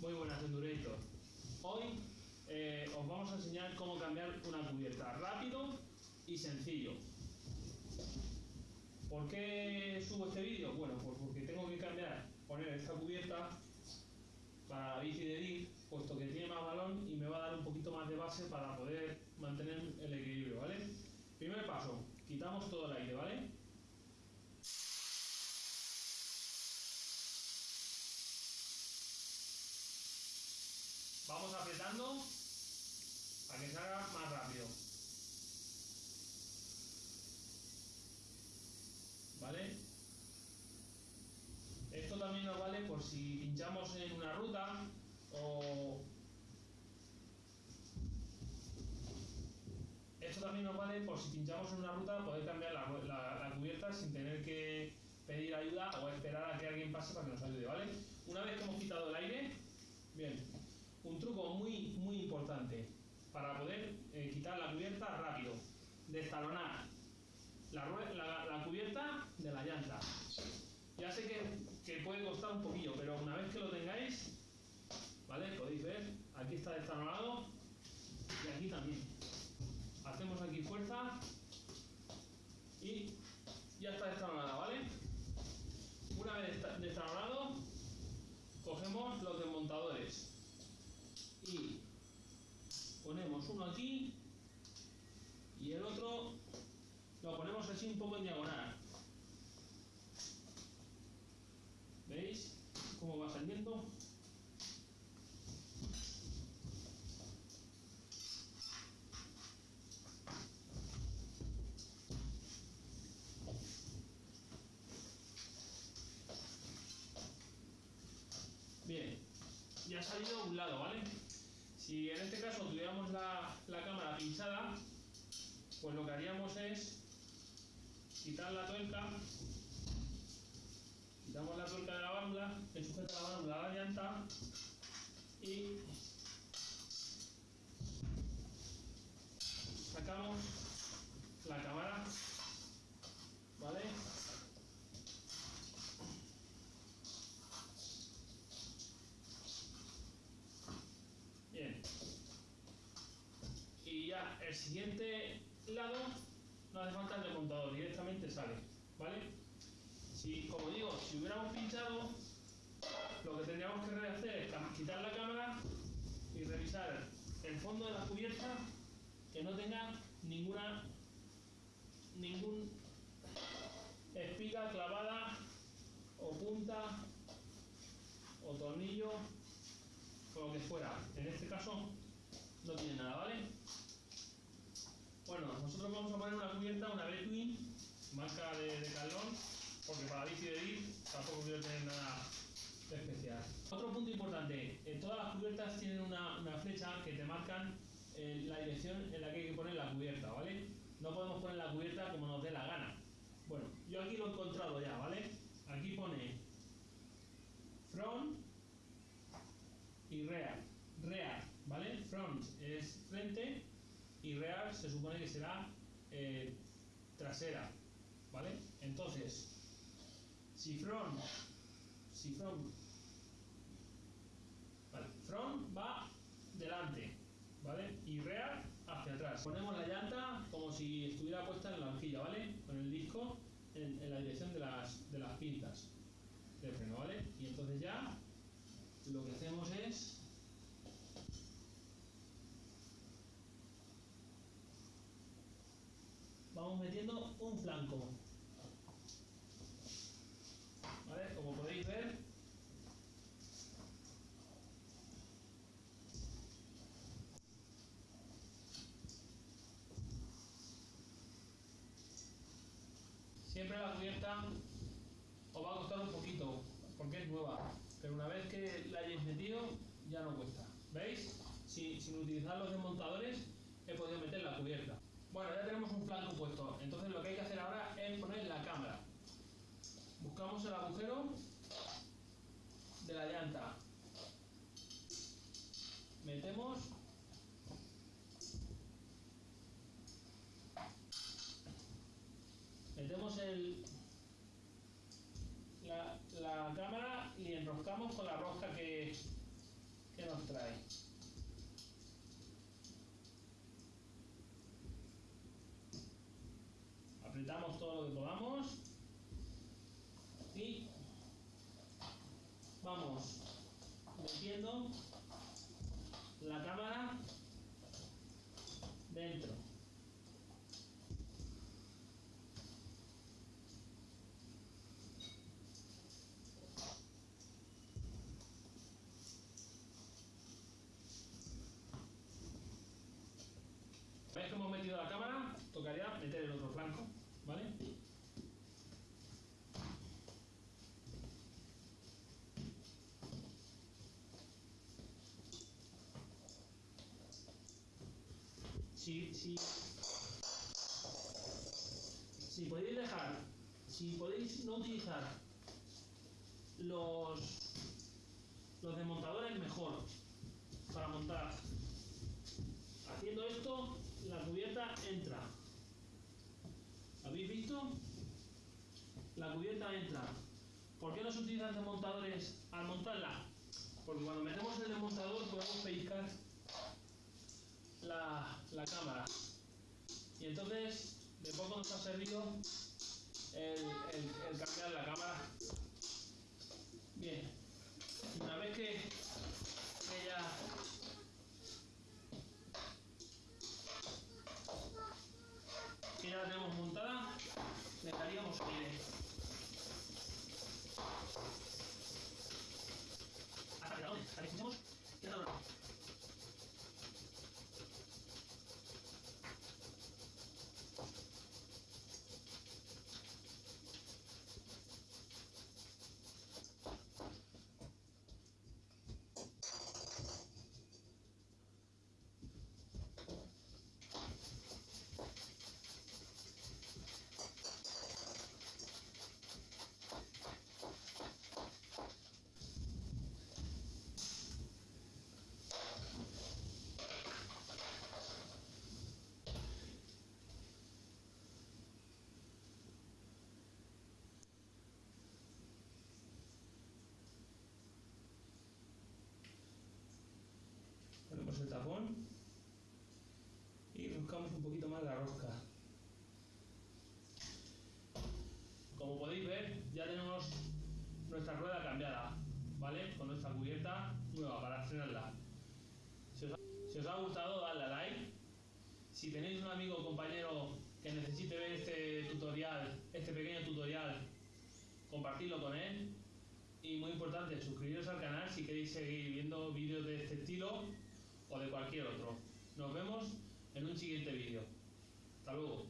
Muy buenas, Endurators. Hoy eh, os vamos a enseñar cómo cambiar una cubierta rápido y sencillo. ¿Por qué subo este vídeo? Bueno, pues porque tengo que cambiar, poner esta cubierta para la bici de puesto que tiene más balón y me va a dar un poquito más de base para poder mantener el equilibrio, ¿vale? Primer paso, quitamos todo el aire, ¿vale? Vamos apretando para que salga más rápido. ¿Vale? Esto también nos vale por si pinchamos en una ruta o... Esto también nos vale por si pinchamos en una ruta poder cambiar la, la, la cubierta sin tener que pedir ayuda o esperar a que alguien pase para que nos ayude, ¿vale? Una vez que hemos quitado el aire, bien, un truco muy, muy importante para poder eh, quitar la cubierta rápido. Destalonar la, la, la, cubierta de la llanta. Ya sé que, que, puede costar un poquillo, pero una vez que lo tengáis, ¿vale? Podéis ver, aquí está destalonado y aquí también. Hacemos aquí fuerza y ya está destalonada, ¿vale? Una vez destalonado, cogemos los desmontadores y ponemos uno aquí y el otro lo ponemos así un poco en diagonal ¿veis? cómo va saliendo ya ha salido un lado, ¿vale? Si en este caso tuviéramos la, la cámara pinchada, pues lo que haríamos es quitar la tuerca, quitamos la tuerca de la válvula, que sujeta la válvula a la llanta y sacamos la cámara, ¿vale? Bien. Y ya el siguiente lado no hace falta el desmontador, directamente sale. ¿Vale? Si, como digo, si hubiéramos pinchado, lo que tendríamos que hacer es quitar la cámara y revisar el fondo de la cubierta que no tenga ninguna ningún espiga clavada o punta o tornillo con lo que fuera. En este caso no tiene nada, ¿vale? Bueno, nosotros vamos a poner una cubierta, una Between, marca de, de Calón, porque para bici de ir tampoco quiero tener nada especial. Otro punto importante, eh, todas las cubiertas tienen una, una flecha que te marcan eh, la dirección en la que hay que poner la cubierta, ¿vale? No podemos poner la cubierta como nos dé la gana. Bueno, yo aquí lo he encontrado ya, ¿vale? Aquí pone front y rear. Rear, ¿vale? Front es frente y rear se supone que será eh, trasera, ¿vale? Entonces, si front, si front, vale, front va delante, ¿vale? Y rear hacia atrás. Ponemos la llanta como si estuviera puesta en la horquilla, ¿vale? Con el disco en, en la dirección de las, de las pinzas del freno, ¿vale? Y entonces ya lo que hacemos es vamos metiendo un flanco. Como podéis ver. Siempre la cubierta os va a costar un poquito porque es nueva. Pero una vez que la hayáis metido ya no cuesta. ¿veis? Si, sin utilizar los desmontadores he podido meter la cubierta bueno ya tenemos un flanco puesto entonces lo que hay que hacer ahora es poner la cámara. Buscamos el agujero de la llanta. Metemos. Cogemos el, la, la cámara y enroscamos con la rosca que, que nos trae. Apretamos todo lo que podamos y vamos metiendo la cámara dentro. ¿Veis que hemos metido la cámara? Tocaría meter el otro flanco, ¿vale? Si, si, si podéis dejar, si podéis no utilizar los, los desmontadores mejor para montar. Haciendo esto, la cubierta entra. ¿Habéis visto? La cubierta entra. ¿Por qué no se utilizan desmontadores al montarla? Porque cuando metemos el desmontador podemos pellizcar la, la cámara. Y entonces de poco nos ha servido el, el- el cambiar la cámara. Bien. Una vez que, que ya ya la tenemos montada, le daríamos aire. Hasta que la hasta que escuchemos que está dorado. Ponemos el tapón y buscamos un poquito más la rosca. Como podéis ver, ya tenemos nuestra rueda cambiada, ¿vale? Con nuestra cubierta nueva para frenarla. Si os ha, si os ha gustado, dadle a like. Si tenéis un amigo o compañero que necesite ver este tutorial, este pequeño tutorial, compartidlo con él. Y muy importante, suscribiros al canal si queréis seguir viendo vídeos de este estilo o de cualquier otro. Nos vemos en un siguiente vídeo. Hasta luego.